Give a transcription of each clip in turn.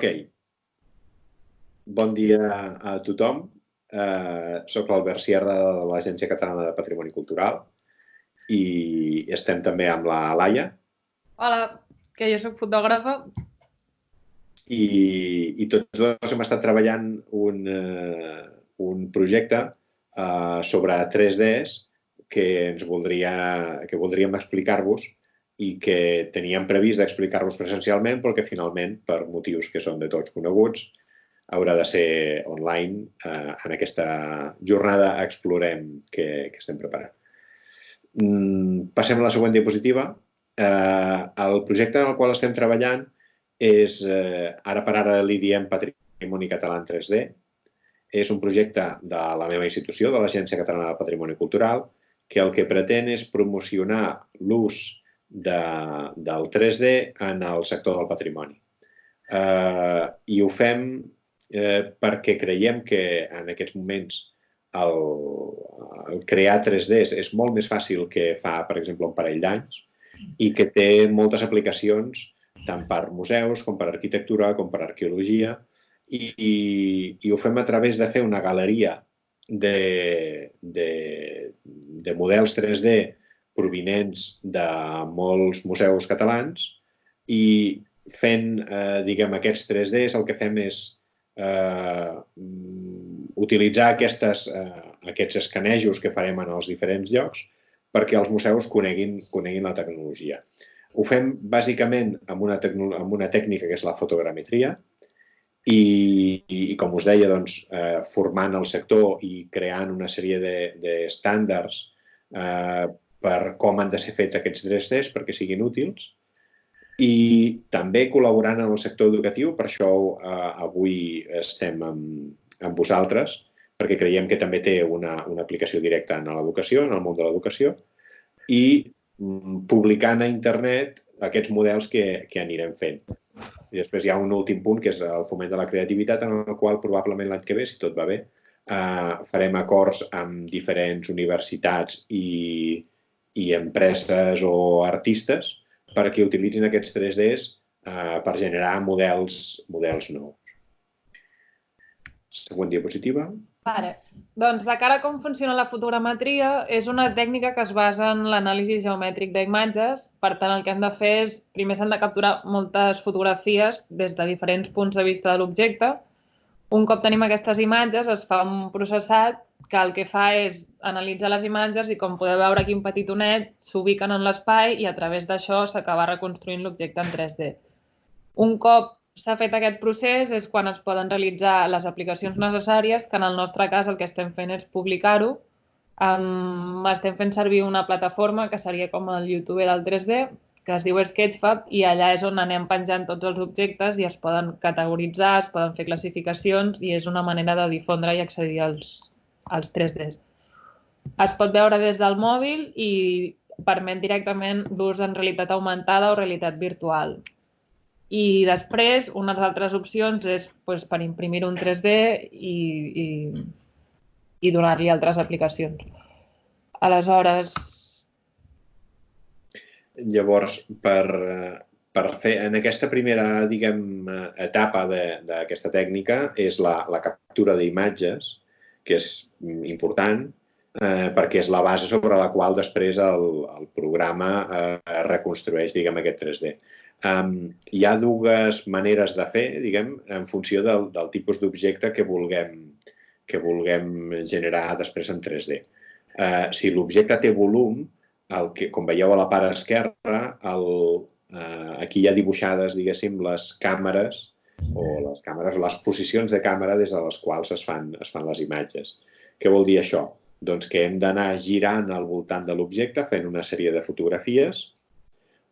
Ok. Bon dia a tothom. Uh, soc l'Albert Sierra de l'Agència Catalana de Patrimoni Cultural i estem també amb la Laia. Hola, que jo sóc fotògrafa. I, i tots dos hem estat treballant un, uh, un projecte uh, sobre 3Ds que ens voldria, que voldríem explicar-vos i que teníem previst d'explicar-vos presencialment, però que finalment, per motius que són de tots coneguts, haurà de ser online. Eh, en aquesta jornada explorem que, que estem preparant. Mm, passem a la següent diapositiva. Eh, el projecte en el qual estem treballant és, eh, ara per ara li diem Patrimoni Català en 3D. És un projecte de la meva institució, de l'Agència Catalana de Patrimoni Cultural, que el que pretén és promocionar l'ús de, del 3D en el sector del patrimoni. Eh, I ho fem eh, perquè creiem que en aquests moments el, el crear 3Ds és molt més fàcil que fa, per exemple, un parell d'anys i que té moltes aplicacions tant per museus com per arquitectura com per arqueologia i, i, i ho fem a través de fer una galeria de, de, de models 3D provinents de molts museus catalans i fent, eh, diguem, aquests 3Ds el que fem és eh, utilitzar aquestes, eh, aquests escanejos que farem en els diferents llocs perquè els museus coneguin, coneguin la tecnologia. Ho fem bàsicament amb una, amb una tècnica que és la fotogrametria i, i, i com us deia, doncs, eh, formant el sector i creant una sèrie d'estàndards de, eh, per com han de ser fets aquests 3Ds perquè siguin útils i també col·laborant en el sector educatiu, per això eh, avui estem amb, amb vosaltres, perquè creiem que també té una, una aplicació directa en l'educació, en el món de l'educació, i mm, publicant a internet aquests models que, que anirem fent. I després hi ha un últim punt, que és el foment de la creativitat, en el qual probablement l'any que ve, si tot va bé, eh, farem acords amb diferents universitats i, i empreses o artistes perquè utilitzin aquests 3Ds eh, per generar models, models nous. Següent diapositiva. Vale. Doncs de cara a com funciona la fotogrametria, és una tècnica que es basa en l'anàlisi geomètric d'imatges. Per tant, el que hem de fer és, primer s'han de capturar moltes fotografies des de diferents punts de vista de l'objecte. Un cop tenim aquestes imatges, es fa un processat que el que fa és analitzar les imatges i com podeu veure aquí un petit onet s'ubiquen en l'espai i a través d'això s'acaba reconstruint l'objecte en 3D. Un cop s'ha fet aquest procés és quan es poden realitzar les aplicacions necessàries, que en el nostre cas el que estem fent és publicar-ho. Um, estem fent servir una plataforma que seria com el YouTube del 3D, que es diu Sketchfab, i allà és on anem penjant tots els objectes i es poden categoritzar, es poden fer classificacions i és una manera de difondre i accedir als, els 3Ds. Es pot veure des del mòbil i permet directament l'ús en realitat augmentada o realitat virtual. I després, unes altres opcions és doncs, per imprimir un 3D i, i, i donar-li altres aplicacions. Aleshores... Llavors, per, per fer, en aquesta primera diguem, etapa d'aquesta tècnica és la, la captura d'imatges que és important eh, perquè és la base sobre la qual després el, el programa eh, reconstrueix diguem, aquest 3D. Um, hi ha dues maneres de fer, diguem, en funció del, del tipus d'objecte que vulguem, que vulguem generar després en 3D. Uh, eh, si l'objecte té volum, el que, com veieu a la part esquerra, el, uh, aquí hi ha dibuixades, diguéssim, les càmeres o les càmeres, les posicions de càmera des de les quals es fan, es fan les imatges. Què vol dir això? Doncs que hem d'anar girant al voltant de l'objecte fent una sèrie de fotografies,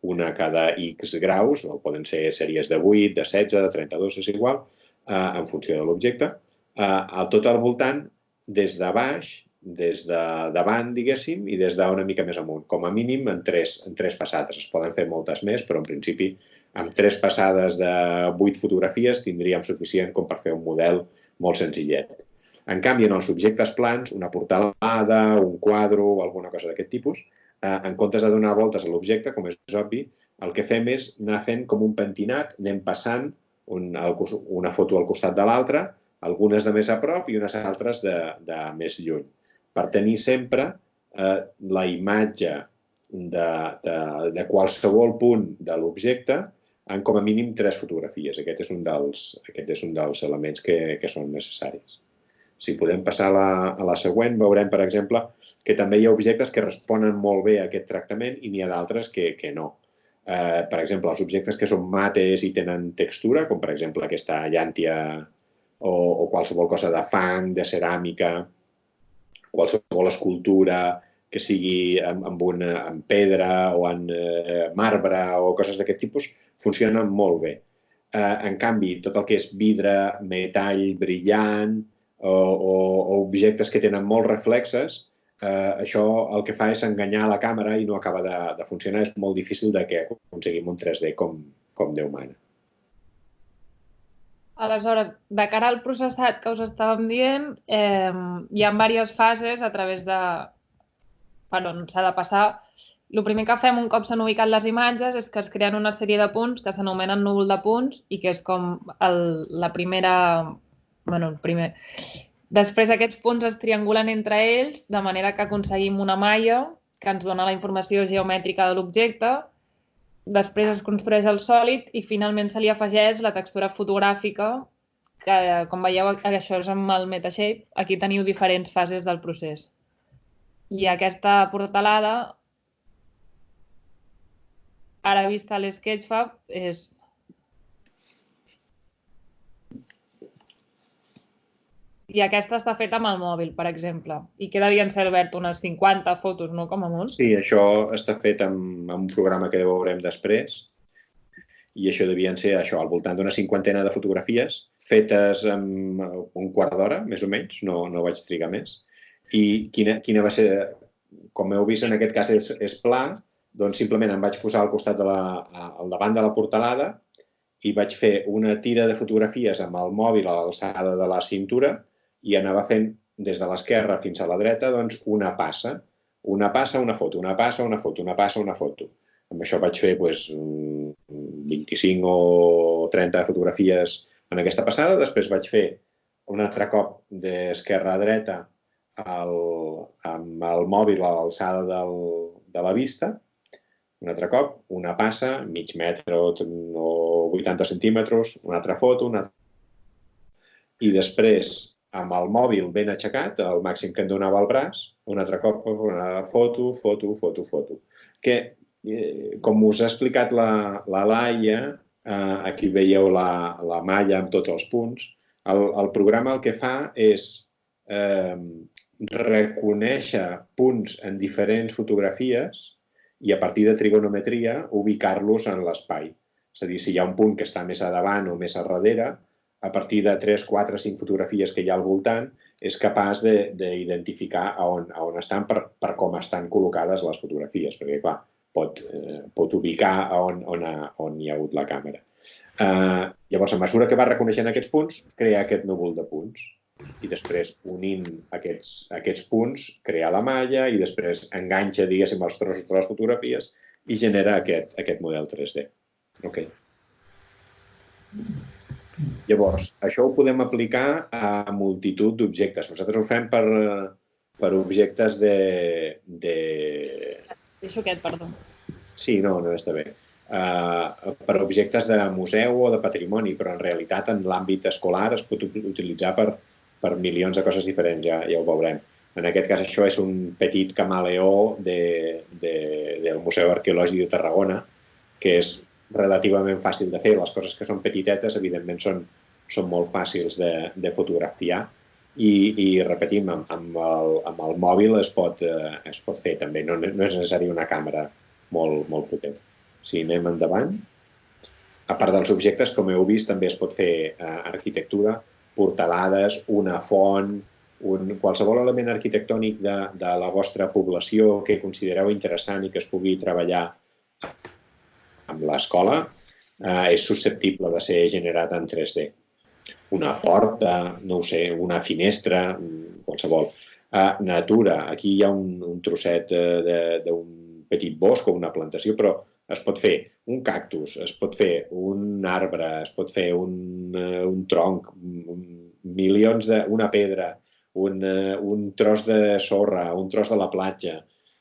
una cada X graus, o poden ser sèries de 8, de 16, de 32, és igual, eh, en funció de l'objecte, eh, al tot al voltant, des de baix, des de davant, diguéssim, i des d'una mica més amunt. Com a mínim en tres, en tres passades. Es poden fer moltes més, però en principi amb tres passades de vuit fotografies tindríem suficient com per fer un model molt senzillet. En canvi, en els objectes plans, una portalada, un quadre o alguna cosa d'aquest tipus, eh, en comptes de donar voltes a l'objecte, com és obvi, el que fem és anar fent com un pentinat, anem passant un, una foto al costat de l'altra, algunes de més a prop i unes altres de, de més lluny, per tenir sempre eh, la imatge de, de, de qualsevol punt de l'objecte en com a mínim tres fotografies. Aquest és un dels, aquest és un dels elements que, que són necessaris. Si podem passar a la, a la següent, veurem, per exemple, que també hi ha objectes que responen molt bé a aquest tractament i n'hi ha d'altres que, que no. Eh, per exemple, els objectes que són mates i tenen textura, com per exemple aquesta llàntia o, o qualsevol cosa de fang, de ceràmica, qualsevol escultura que sigui amb, amb, una, amb pedra o en eh, marbre o coses d'aquest tipus, funcionen molt bé. Eh, en canvi, tot el que és vidre, metall brillant, o, o, o objectes que tenen molts reflexes, eh, això el que fa és enganyar la càmera i no acaba de, de funcionar. És molt difícil de que aconseguim un 3D com, com Déu mana. Aleshores, de cara al processat que us estàvem dient, eh, hi ha diverses fases a través de per on s'ha de passar. El primer que fem un cop s'han ubicat les imatges és que es creen una sèrie de punts que s'anomenen núvol de punts i que és com el, la primera bueno, el primer. Després aquests punts es triangulen entre ells de manera que aconseguim una malla que ens dona la informació geomètrica de l'objecte, després es construeix el sòlid i finalment se li afegeix la textura fotogràfica que, com veieu, això és amb el Metashape. Aquí teniu diferents fases del procés. I aquesta portalada, ara vista a l'Sketchfab, és I aquesta està feta amb el mòbil, per exemple. I que devien ser, Albert, unes 50 fotos, no? Com a molt. Sí, això està fet amb, amb un programa que veurem després. I això devien ser això, al voltant d'una cinquantena de fotografies, fetes en un quart d'hora, més o menys, no, no vaig trigar més. I quina, quina va ser, com heu vist en aquest cas és, és pla, doncs simplement em vaig posar al costat de la, al davant de la portalada i vaig fer una tira de fotografies amb el mòbil a l'alçada de la cintura i anava fent des de l'esquerra fins a la dreta doncs, una passa. Una passa, una foto, una passa, una foto, una passa, una foto. Amb això vaig fer doncs, 25 o 30 fotografies en aquesta passada. Després vaig fer un altre cop d'esquerra a dreta el, amb el mòbil a l'alçada de la vista. Un altre cop, una passa, mig metre o, o 80 centímetres, una altra foto, una. I després amb el mòbil ben aixecat, el màxim que em donava el braç, un altre cop una foto, foto, foto, foto. Que, eh, com us ha explicat la, la Laia, eh, aquí veieu la, la malla amb tots els punts, el, el programa el que fa és eh, reconèixer punts en diferents fotografies i a partir de trigonometria ubicar-los en l'espai. És a dir, si hi ha un punt que està més a davant o més a darrere, a partir de 3, 4, 5 fotografies que hi ha al voltant, és capaç d'identificar on, a on estan per, per com estan col·locades les fotografies, perquè, clar, pot, eh, pot ubicar on, on, ha, on hi ha hagut la càmera. Eh, llavors, a mesura que va reconeixent aquests punts, crea aquest núvol de punts i després, unint aquests, aquests punts, crea la malla i després enganxa, diguéssim, els trossos de les fotografies i genera aquest, aquest model 3D. Ok. Llavors, això ho podem aplicar a multitud d'objectes. Nosaltres ho fem per, per objectes de... de... Deixo aquest, perdó. Sí, no, no està bé. Uh, per objectes de museu o de patrimoni, però en realitat en l'àmbit escolar es pot utilitzar per, per milions de coses diferents, ja, ja ho veurem. En aquest cas això és un petit camaleó de, de, del Museu Arqueològic de Tarragona, que és relativament fàcil de fer. Les coses que són petitetes, evidentment, són, són molt fàcils de, de fotografiar i, i repetim, amb, amb, el, amb el mòbil es pot, eh, es pot fer també. No, no és necessari una càmera molt, molt potent. Si anem endavant, a part dels objectes, com heu vist, també es pot fer eh, arquitectura, portalades, una font, un, qualsevol element arquitectònic de, de la vostra població que considereu interessant i que es pugui treballar amb l'escola eh, és susceptible de ser generat en 3D. Una porta, no ho sé, una finestra, qualsevol. Eh, natura, aquí hi ha un, un trosset eh, d'un petit bosc o una plantació, però es pot fer un cactus, es pot fer un arbre, es pot fer un, uh, un tronc, un, milions de... una pedra, un, uh, un tros de sorra, un tros de la platja.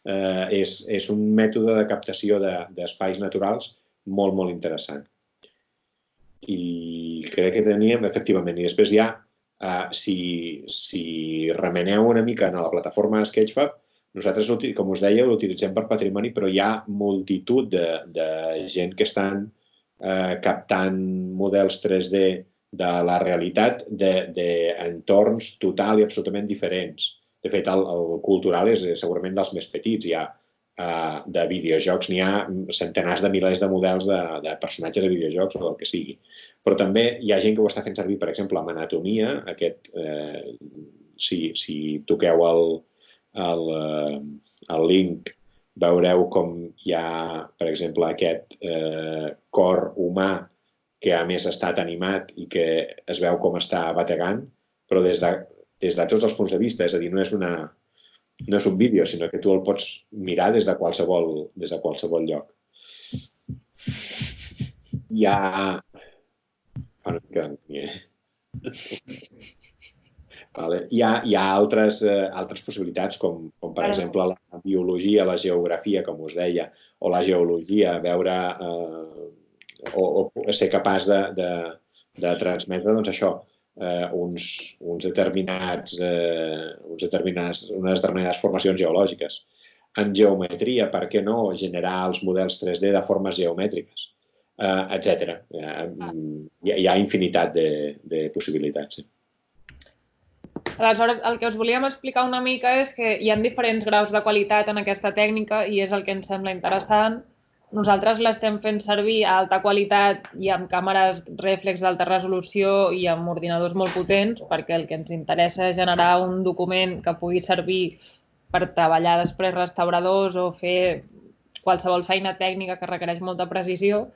Uh, és, és un mètode de captació d'espais de, naturals molt, molt interessant. I crec que teníem, efectivament, i després ja, uh, si, si remeneu una mica en la plataforma Sketchfab, nosaltres, com us deia, l'utilitzem per patrimoni, però hi ha multitud de, de gent que estan eh, captant models 3D de la realitat d'entorns de, total i absolutament diferents. De fet, el, el cultural és segurament dels més petits. Hi ha uh, de videojocs, n'hi ha centenars de milers de models de, de personatges de videojocs o del que sigui. Però també hi ha gent que ho està fent servir, per exemple, amb anatomia. Aquest, eh, si, si toqueu el, el, eh, el link veureu com hi ha, per exemple, aquest eh, cor humà que a més ha estat animat i que es veu com està bategant, però des de, des de tots els punts de vista, és a dir, no és, una, no és un vídeo, sinó que tu el pots mirar des de qualsevol, des de qualsevol lloc. Hi ha... Mica de... Vale. Hi ha, hi ha altres, eh, altres possibilitats, com, com per exemple la biologia, la geografia, com us deia, o la geologia, veure eh, o, o ser capaç de, de, de transmetre doncs, això, eh, uns, uns determinats, eh, uns determinats, unes determinades formacions geològiques. En geometria, per què no generar els models 3D de formes geomètriques, eh, etc. Ah. Hi, ha, hi ha infinitat de, de possibilitats. Sí. Aleshores, el que us volíem explicar una mica és que hi ha diferents graus de qualitat en aquesta tècnica i és el que ens sembla interessant. Nosaltres l'estem fent servir a alta qualitat i amb càmeres reflex d'alta resolució i amb ordinadors molt potents perquè el que ens interessa és generar un document que pugui servir per treballar després restauradors o fer qualsevol feina tècnica que requereix molta precisió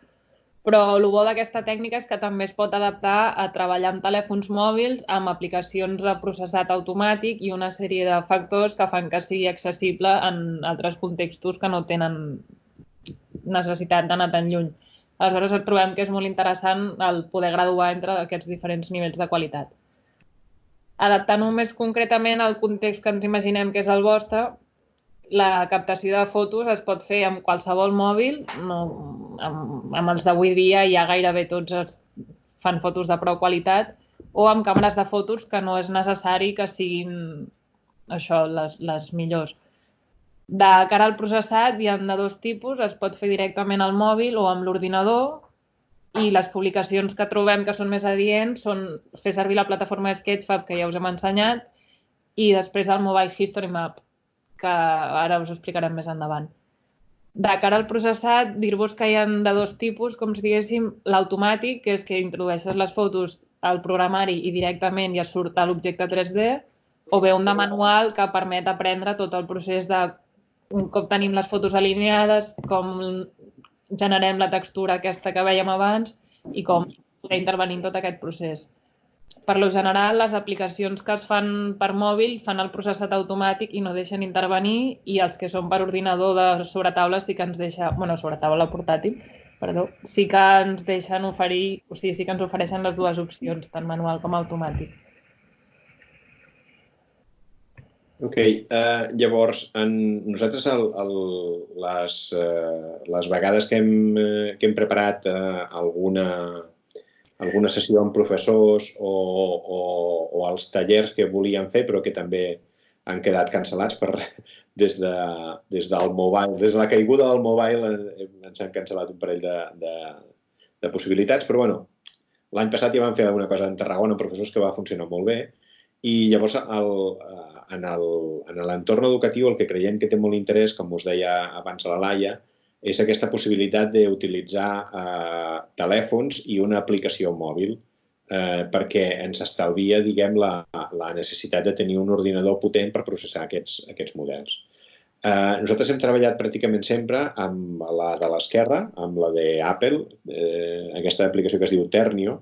però el bo d'aquesta tècnica és que també es pot adaptar a treballar amb telèfons mòbils, amb aplicacions de processat automàtic i una sèrie de factors que fan que sigui accessible en altres contextos que no tenen necessitat d'anar tan lluny. Aleshores, trobem que és molt interessant el poder graduar entre aquests diferents nivells de qualitat. Adaptant-ho més concretament al context que ens imaginem que és el vostre, la captació de fotos es pot fer amb qualsevol mòbil, no, amb, amb els d'avui dia ja gairebé tots es fan fotos de prou qualitat, o amb càmeres de fotos que no és necessari que siguin això, les, les millors. De cara al processat hi ha de dos tipus, es pot fer directament al mòbil o amb l'ordinador i les publicacions que trobem que són més adients són fer servir la plataforma Sketchfab que ja us hem ensenyat i després el Mobile History Map, que ara us explicarem més endavant. De cara al processat, dir-vos que hi ha de dos tipus, com si diguéssim, l'automàtic, que és que introdueixes les fotos al programari i directament ja surt a l'objecte 3D, o bé un de manual que permet aprendre tot el procés de un cop tenim les fotos alineades, com generem la textura aquesta que veiem abans i com intervenir en tot aquest procés per lo general, les aplicacions que es fan per mòbil fan el processat automàtic i no deixen intervenir i els que són per ordinador de sobretaula sí que ens deixa, bueno, sobretaula portàtil, perdó, sí que ens deixen oferir, o sigui, sí que ens ofereixen les dues opcions, tant manual com automàtic. Ok, uh, llavors, en, nosaltres el, el, les, uh, les vegades que hem, uh, que hem preparat uh, alguna, alguna sessió amb professors o, o, o els tallers que volien fer però que també han quedat cancel·lats per, des, de, des del mobile, des de la caiguda del mobile ens han cancel·lat un parell de, de, de possibilitats, però bueno, l'any passat ja vam fer alguna cosa en Tarragona amb professors que va funcionar molt bé. I llavors el, en l'entorn educatiu el que creiem que té molt interès, com us deia abans la Laia, és aquesta possibilitat d'utilitzar eh, telèfons i una aplicació mòbil eh, perquè ens estalvia, diguem, la, la necessitat de tenir un ordinador potent per processar aquests, aquests models. Eh, nosaltres hem treballat pràcticament sempre amb la de l'esquerra, amb la d'Apple, eh, aquesta aplicació que es diu Ternio,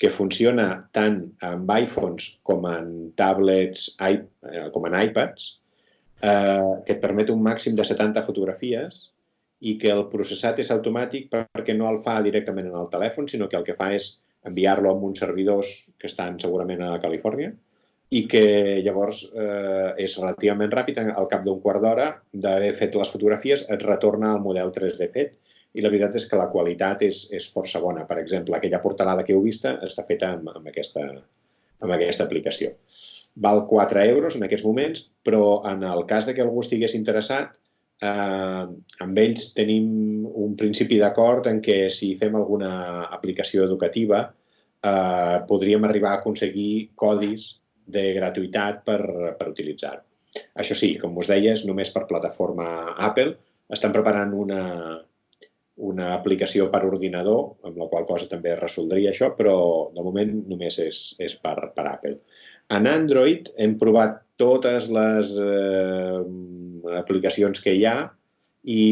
que funciona tant amb iPhones com en tablets, eh, com en iPads, eh, que et permet un màxim de 70 fotografies i que el processat és automàtic perquè no el fa directament en el telèfon, sinó que el que fa és enviar-lo a uns servidors que estan segurament a Califòrnia i que llavors eh, és relativament ràpid, al cap d'un quart d'hora d'haver fet les fotografies et retorna al model 3D fet i la veritat és que la qualitat és, és força bona. Per exemple, aquella portalada que heu vista està feta amb, amb, aquesta, amb aquesta aplicació. Val 4 euros en aquests moments, però en el cas de que algú estigués interessat, eh, amb ells tenim un principi d'acord en què si fem alguna aplicació educativa eh, podríem arribar a aconseguir codis de gratuïtat per, per utilitzar-ho. Això sí, com us deia, és només per plataforma Apple. Estan preparant una, una aplicació per ordinador, amb la qual cosa també es resoldria això, però de moment només és, és per, per Apple. En Android hem provat totes les eh, aplicacions que hi ha i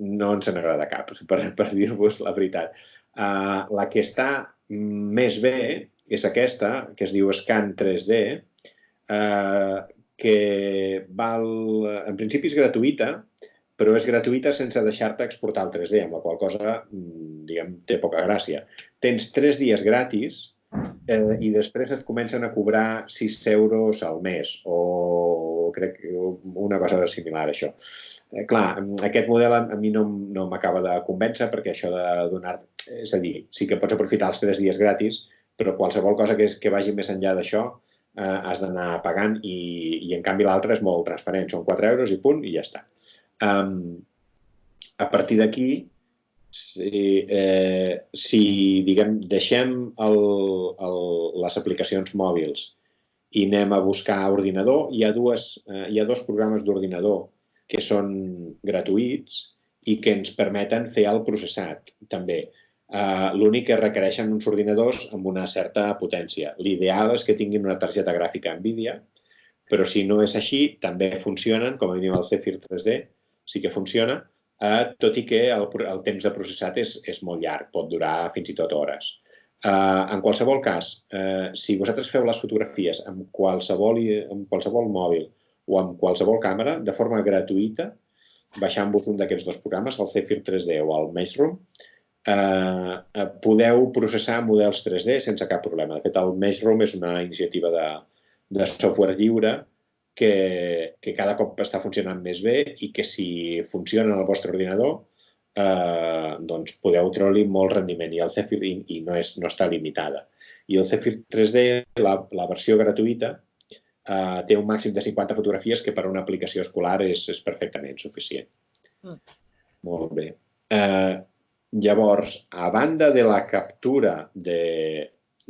no ens n'agrada cap, per, per dir-vos la veritat. Uh, la que està més bé és aquesta, que es diu Scan 3D, uh, que val, en principi és gratuïta, però és gratuïta sense deixar-te exportar el 3D, amb la qual cosa, mm, diguem, té poca gràcia. Tens tres dies gratis eh, i després et comencen a cobrar 6 euros al mes o crec que una cosa similar a això. Eh, clar, aquest model a, mi no, no m'acaba de convèncer perquè això de donar... És a dir, sí que pots aprofitar els 3 dies gratis, però qualsevol cosa que, és, que vagi més enllà d'això eh, has d'anar pagant i, i en canvi l'altre és molt transparent, són 4 euros i punt i ja està. Um, a partir d'aquí si, eh, si diguem, deixem el, el, les aplicacions mòbils i anem a buscar ordinador, hi ha, dues, eh, hi ha dos programes d'ordinador que són gratuïts i que ens permeten fer el processat també. Uh, L'únic que requereixen uns ordinadors amb una certa potència. L'ideal és que tinguin una targeta gràfica NVIDIA, però si no és així, també funcionen, com a mínim el Zephyr 3D, sí que funciona, eh, tot i que el, el temps de processat és, és molt llarg, pot durar fins i tot hores. Eh, en qualsevol cas, eh, si vosaltres feu les fotografies amb qualsevol, amb qualsevol mòbil o amb qualsevol càmera, de forma gratuïta, baixant-vos un d'aquests dos programes, el Zephyr 3D o el Maze eh, eh, podeu processar models 3D sense cap problema. De fet, el Maze és una iniciativa de, de software lliure que, que cada cop està funcionant més bé i que si funciona en el vostre ordinador eh, doncs podeu treure-li molt rendiment i el Zephyr i, i no, és, no està limitada. I el Zephyr 3D, la, la versió gratuïta, eh, té un màxim de 50 fotografies que per a una aplicació escolar és, és perfectament suficient. Mm. Molt bé. Eh, llavors, a banda de la captura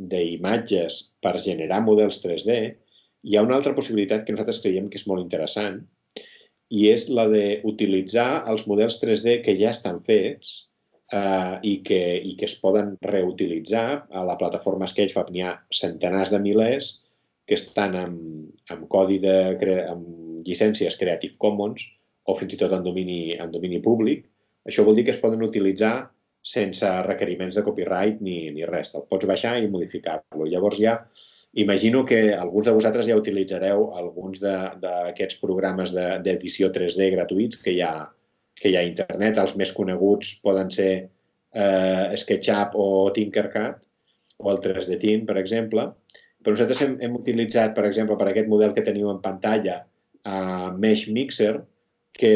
d'imatges per generar models 3D, hi ha una altra possibilitat que nosaltres creiem que és molt interessant i és la d'utilitzar els models 3D que ja estan fets eh, i, que, i que es poden reutilitzar. A la plataforma Sketchfab n'hi ha centenars de milers que estan amb, amb codi de, amb llicències Creative Commons o fins i tot en domini, en domini públic. Això vol dir que es poden utilitzar sense requeriments de copyright ni, ni res. El pots baixar i modificar-lo. Llavors ja Imagino que alguns de vosaltres ja utilitzareu alguns d'aquests programes d'edició de, 3D gratuïts que hi, ha, que hi ha a internet. Els més coneguts poden ser eh, SketchUp o Tinkercad o el 3D Team, per exemple. Però nosaltres hem, hem utilitzat, per exemple, per aquest model que teniu en pantalla, uh, Mesh Mixer, que,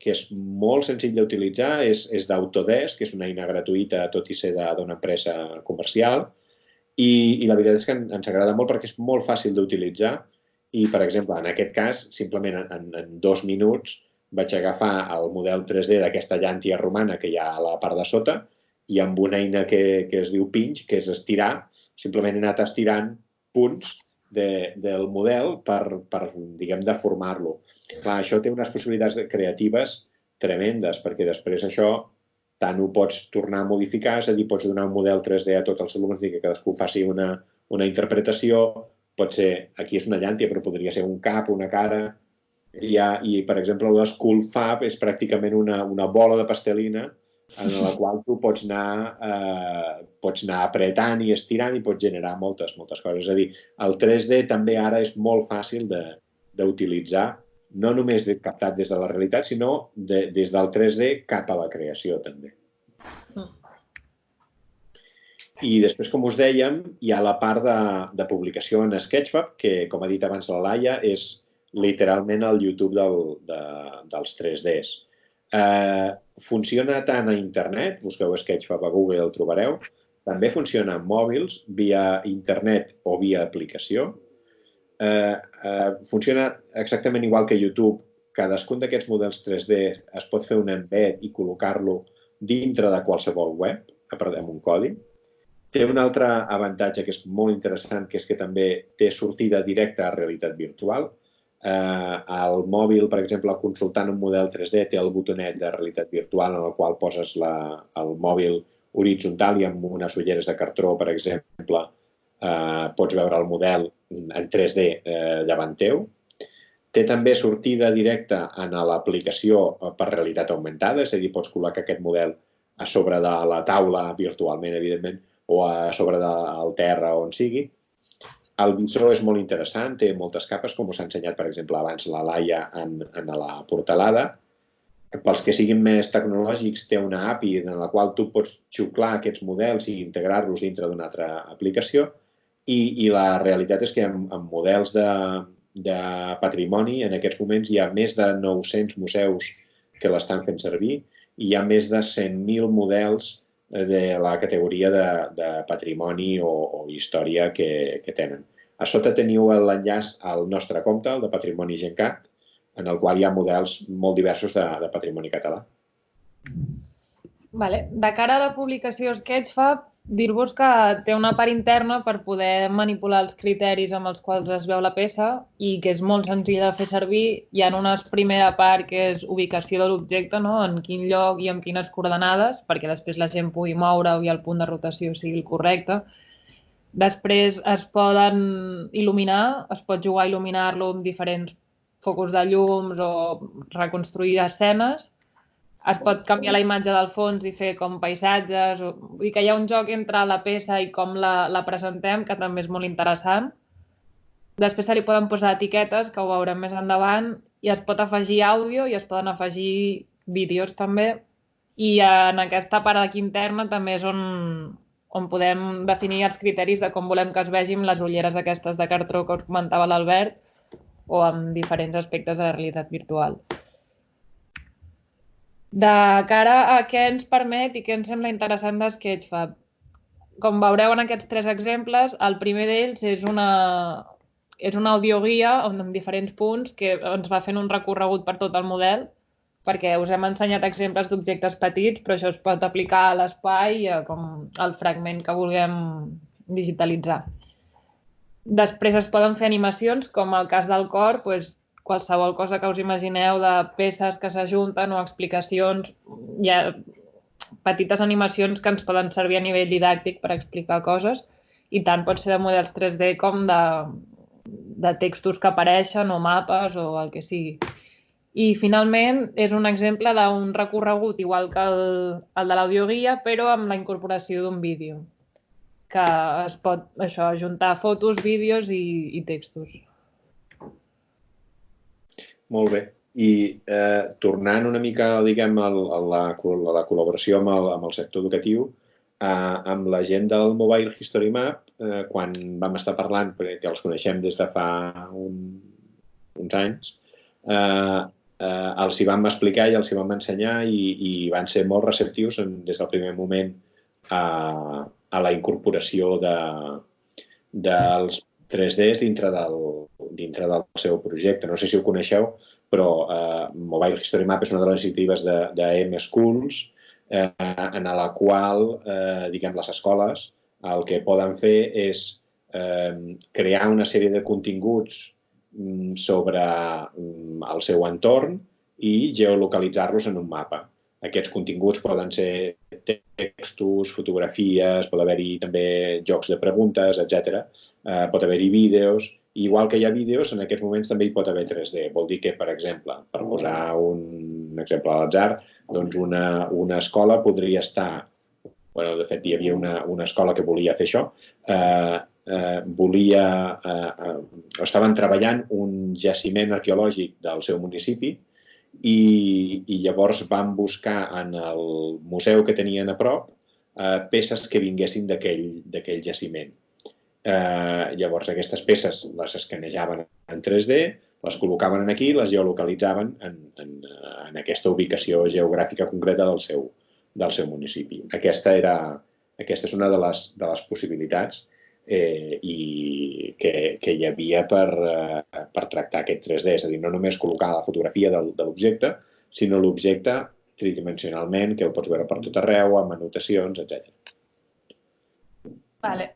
que és molt senzill d'utilitzar, és, és d'Autodesk, que és una eina gratuïta, tot i ser d'una empresa comercial, i, i la veritat és que ens agrada molt perquè és molt fàcil d'utilitzar i, per exemple, en aquest cas, simplement en, en dos minuts vaig agafar el model 3D d'aquesta llàntia romana que hi ha a la part de sota i amb una eina que, que es diu pinch, que és estirar, simplement he anat estirant punts de, del model per, per diguem, deformar-lo. Això té unes possibilitats creatives tremendes, perquè després això tant ho pots tornar a modificar, és a dir, pots donar un model 3D a tots els alumnes i que cadascú faci una, una interpretació, pot ser, aquí és una llàntia, però podria ser un cap, una cara, i, ha, i per exemple, l'School Fab és pràcticament una, una bola de pastelina en la qual tu pots anar, eh, pots anar apretant i estirant i pots generar moltes, moltes coses. És a dir, el 3D també ara és molt fàcil d'utilitzar no només de, captat des de la realitat, sinó de, des del 3D cap a la creació, també. Mm. I després, com us dèiem, hi ha la part de, de publicació en Sketchfab, que, com ha dit abans la Laia, és literalment el YouTube del, de, dels 3Ds. Eh, funciona tant a internet, busqueu Sketchfab a Google el trobareu, també funciona en mòbils, via internet o via aplicació. Eh, eh, funciona exactament igual que YouTube. Cadascun d'aquests models 3D es pot fer un embed i col·locar-lo dintre de qualsevol web, amb un codi. Té un altre avantatge que és molt interessant, que és que també té sortida directa a realitat virtual. Eh, el mòbil, per exemple, consultant un model 3D, té el botonet de realitat virtual en el qual poses la, el mòbil horitzontal i amb unes ulleres de cartró, per exemple, eh, pots veure el model en 3D eh, davant teu. Té també sortida directa en l'aplicació per realitat augmentada, és a dir, pots col·locar aquest model a sobre de la taula virtualment, evidentment, o a sobre del terra on sigui. El visor és molt interessant, té moltes capes, com us ha ensenyat, per exemple, abans la Laia en, en la portalada. Pels que siguin més tecnològics, té una API en la qual tu pots xuclar aquests models i integrar-los dintre d'una altra aplicació. I, I la realitat és que amb, amb models de, de patrimoni, en aquests moments hi ha més de 900 museus que l'estan fent servir i hi ha més de 100.000 models de la categoria de, de patrimoni o, o història que, que tenen. A sota teniu l'enllaç al nostre compte, el de Patrimoni Gencat, en el qual hi ha models molt diversos de, de patrimoni català. Vale. De cara a la publicació Sketchfab, dir-vos que té una part interna per poder manipular els criteris amb els quals es veu la peça i que és molt senzill de fer servir. Hi ha una primera part que és ubicació de l'objecte, no? en quin lloc i amb quines coordenades, perquè després la gent pugui moure i el punt de rotació sigui el correcte. Després es poden il·luminar, es pot jugar a il·luminar-lo amb diferents focus de llums o reconstruir escenes es pot canviar la imatge del fons i fer com paisatges. O... Vull dir que hi ha un joc entre la peça i com la, la presentem, que també és molt interessant. Després se li poden posar etiquetes, que ho veurem més endavant, i es pot afegir àudio i es poden afegir vídeos també. I en aquesta part d'aquí interna també és on, on podem definir els criteris de com volem que es vegin les ulleres aquestes de cartró que us comentava l'Albert o amb diferents aspectes de la realitat virtual. De cara a què ens permet i què ens sembla interessant de Sketchfab. Com veureu en aquests tres exemples, el primer d'ells és una, és una audioguia on, amb diferents punts que ens va fent un recorregut per tot el model, perquè us hem ensenyat exemples d'objectes petits, però això es pot aplicar a l'espai com al fragment que vulguem digitalitzar. Després es poden fer animacions, com el cas del cor, doncs, qualsevol cosa que us imagineu de peces que s'ajunten o explicacions, hi ha petites animacions que ens poden servir a nivell didàctic per explicar coses i tant pot ser de models 3D com de, de textos que apareixen o mapes o el que sigui. I finalment és un exemple d'un recorregut igual que el, el de l'audioguia, però amb la incorporació d'un vídeo que es pot això, ajuntar fotos, vídeos i, i textos. Molt bé. I eh, tornant una mica, diguem, a la, a la col·laboració amb el, amb el sector educatiu, eh, amb la gent del Mobile History Map, eh, quan vam estar parlant, perquè els coneixem des de fa un, uns anys, eh, eh, els hi vam explicar i els hi vam ensenyar i, i van ser molt receptius en, des del primer moment a, a la incorporació de, dels 3Ds dintre del, dintre del seu projecte. No sé si ho coneixeu, però eh, Mobile History Map és una de les iniciatives de, de M Schools eh, en la qual, eh, diguem, les escoles el que poden fer és eh, crear una sèrie de continguts mm, sobre mm, el seu entorn i geolocalitzar-los en un mapa. Aquests continguts poden ser textos, fotografies, pot haver-hi també jocs de preguntes, etc. Eh, pot haver-hi vídeos. Igual que hi ha vídeos, en aquests moments també hi pot haver 3D. Vol dir que, per exemple, per posar un exemple a l'atzar, doncs una, una escola podria estar bueno, de fet, hi havia una, una escola que volia fer això, eh, eh, volia, eh, eh, estaven treballant un jaciment arqueològic del seu municipi i, i llavors van buscar en el museu que tenien a prop eh, peces que vinguessin d'aquell jaciment. Eh, llavors aquestes peces les escanejaven en 3D, les col·locaven aquí i les geolocalitzaven en, en, en aquesta ubicació geogràfica concreta del seu, del seu municipi. Aquesta, era, aquesta és una de les, de les possibilitats eh, i que, que hi havia per, eh, per tractar aquest 3D, és a dir, no només col·locar la fotografia de, de l'objecte, sinó l'objecte tridimensionalment, que ho pots veure per tot arreu, amb anotacions, etc. Vale.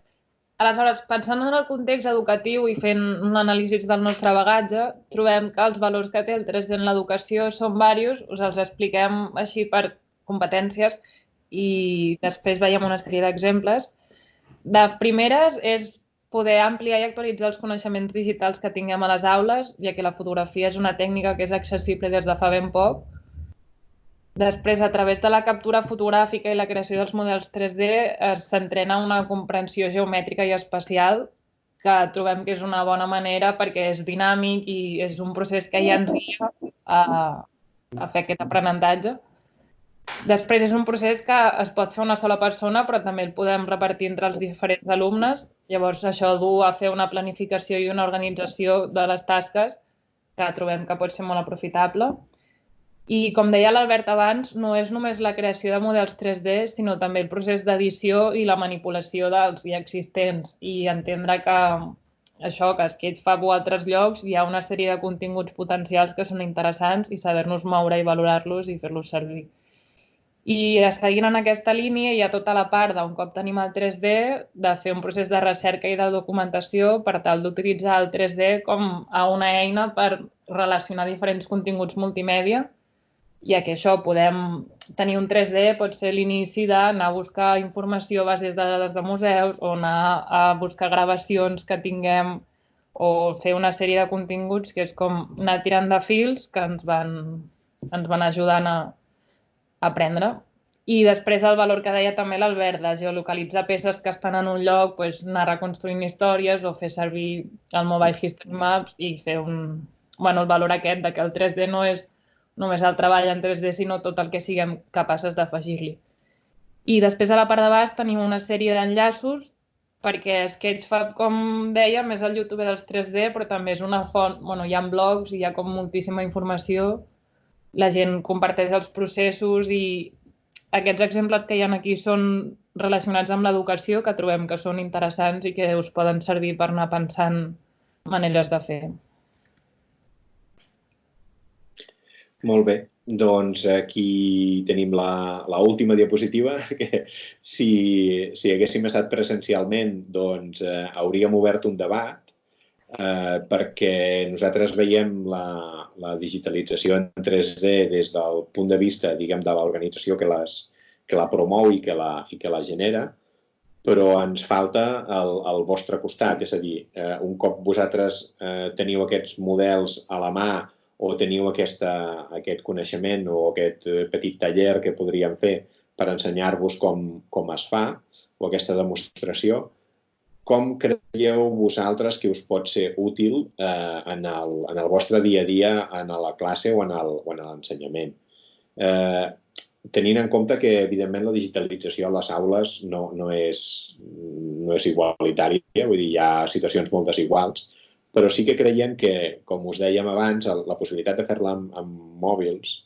Aleshores, pensant en el context educatiu i fent un anàlisi del nostre bagatge, trobem que els valors que té el 3D en l'educació són diversos, us els expliquem així per competències i després veiem una sèrie d'exemples. De primeres és poder ampliar i actualitzar els coneixements digitals que tinguem a les aules, ja que la fotografia és una tècnica que és accessible des de fa ben poc. Després, a través de la captura fotogràfica i la creació dels models 3D, s'entrena una comprensió geomètrica i espacial que trobem que és una bona manera perquè és dinàmic i és un procés que ja ens guia a, a fer aquest aprenentatge. Després és un procés que es pot fer una sola persona, però també el podem repartir entre els diferents alumnes. Llavors, això du a fer una planificació i una organització de les tasques que trobem que pot ser molt aprofitable. I, com deia l'Albert abans, no és només la creació de models 3D, sinó també el procés d'edició i la manipulació dels ja existents i entendre que això, que Sketch fa a altres llocs, hi ha una sèrie de continguts potencials que són interessants i saber-nos moure i valorar-los i fer-los servir. I seguint en aquesta línia hi ha tota la part d'un cop tenim el 3D de fer un procés de recerca i de documentació per tal d'utilitzar el 3D com a una eina per relacionar diferents continguts multimèdia, ja que això podem tenir un 3D pot ser l'inici d'anar a buscar informació a bases de dades de museus o anar a buscar gravacions que tinguem o fer una sèrie de continguts que és com anar tirant de fils que ens van, ens van ajudant a, aprendre. I després el valor que deia també l'Albert, de geolocalitzar peces que estan en un lloc, pues, anar reconstruint històries o fer servir el Mobile History Maps i fer un... bueno, el valor aquest de que el 3D no és només el treball en 3D, sinó tot el que siguem capaces d'afegir-li. I després a la part de baix tenim una sèrie d'enllaços perquè Sketchfab, com deia, és el YouTube dels 3D, però també és una font, bueno, hi ha blogs, hi ha com moltíssima informació la gent comparteix els processos i aquests exemples que hi ha aquí són relacionats amb l'educació que trobem que són interessants i que us poden servir per anar pensant maneres de fer. Molt bé. Doncs aquí tenim la, la última diapositiva, que si, si haguéssim estat presencialment, doncs eh, hauríem obert un debat eh, perquè nosaltres veiem la, la digitalització en 3D des del punt de vista, diguem, de l'organització que, les, que la promou i que la, i que la genera, però ens falta el, el vostre costat, és a dir, eh, un cop vosaltres eh, teniu aquests models a la mà o teniu aquesta, aquest coneixement o aquest eh, petit taller que podríem fer per ensenyar-vos com, com es fa o aquesta demostració, com creieu vosaltres que us pot ser útil eh, en, el, en el vostre dia a dia, en la classe o en l'ensenyament? Eh, tenint en compte que, evidentment, la digitalització a les aules no, no, és, no és igualitària, vull dir, hi ha situacions molt desiguals, però sí que creiem que, com us dèiem abans, la possibilitat de fer-la amb, amb mòbils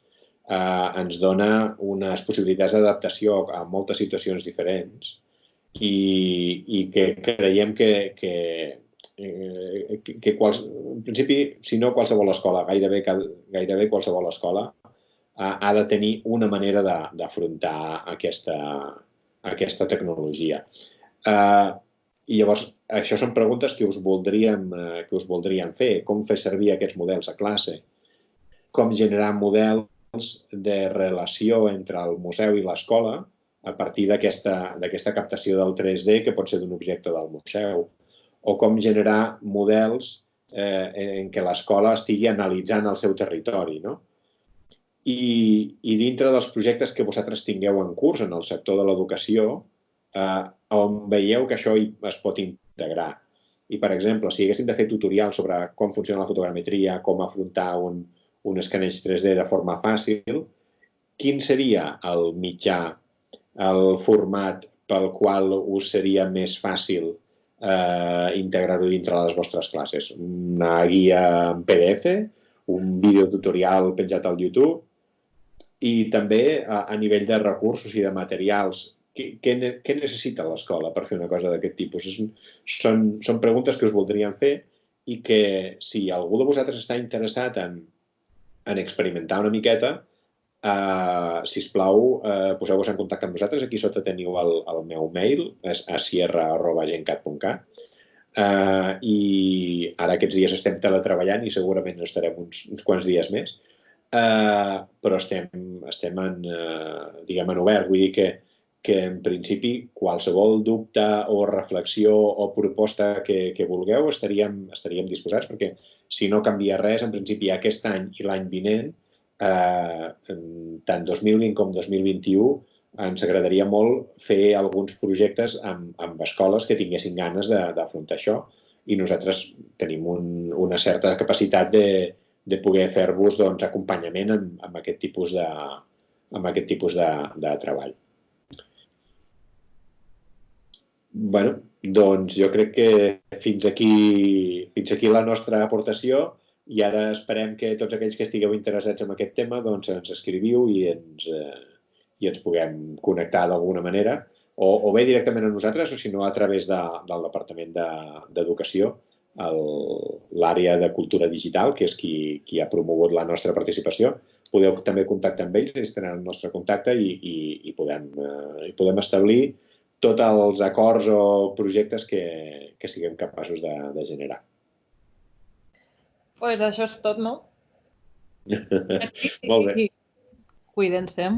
eh, ens dona unes possibilitats d'adaptació a moltes situacions diferents i, i que creiem que, que, eh, que, que quals, en principi, si no qualsevol escola, gairebé, gairebé qualsevol escola ha, ha de tenir una manera d'afrontar aquesta, aquesta tecnologia. Eh, I llavors, això són preguntes que us, voldríem, eh, que us voldríem fer. Com fer servir aquests models a classe? Com generar models de relació entre el museu i l'escola a partir d'aquesta captació del 3D que pot ser d'un objecte del museu, o com generar models eh, en què l'escola estigui analitzant el seu territori. No? I, I dintre dels projectes que vosaltres tingueu en curs en el sector de l'educació, eh, on veieu que això es pot integrar. I, per exemple, si haguéssim de fer tutorials sobre com funciona la fotogrametria, com afrontar un, un escaneig 3D de forma fàcil, quin seria el mitjà, el format pel qual us seria més fàcil eh, integrar-ho dintre les vostres classes? Una guia en PDF, un vídeo tutorial penjat al YouTube i també a, a nivell de recursos i de materials. Què, què, necessita l'escola per fer una cosa d'aquest tipus? És, són, són preguntes que us voldríem fer i que si algú de vosaltres està interessat en, en experimentar una miqueta, Uh, si us plau, uh, poseu-vos en contacte amb nosaltres. Aquí sota teniu el, el meu mail, és a sierra.gencat.cat. Uh, I ara aquests dies estem teletreballant i segurament estarem uns, uns quants dies més. Uh, però estem, estem en, uh, diguem, en obert. Vull dir que, que en principi qualsevol dubte o reflexió o proposta que, que vulgueu estaríem, estaríem disposats perquè si no canvia res, en principi aquest any i l'any vinent eh, tant 2020 com 2021 ens agradaria molt fer alguns projectes amb, amb escoles que tinguessin ganes d'afrontar això i nosaltres tenim un, una certa capacitat de, de poder fer-vos doncs, acompanyament amb, amb aquest tipus de, amb aquest tipus de, de treball. bueno, doncs jo crec que fins aquí, fins aquí la nostra aportació i ara esperem que tots aquells que estigueu interessats en aquest tema doncs ens escriviu i ens, eh, i ens puguem connectar d'alguna manera, o, o bé directament a nosaltres o si no a través de, del Departament d'Educació, de, l'àrea de cultura digital, que és qui, qui ha promogut la nostra participació. Podeu també contactar amb ells, ells tenen el nostre contacte i, i, i, podem, eh, i podem establir tots els acords o projectes que, que siguem capaços de, de generar pues això és tot, no? Molt bé. Cuiden-se.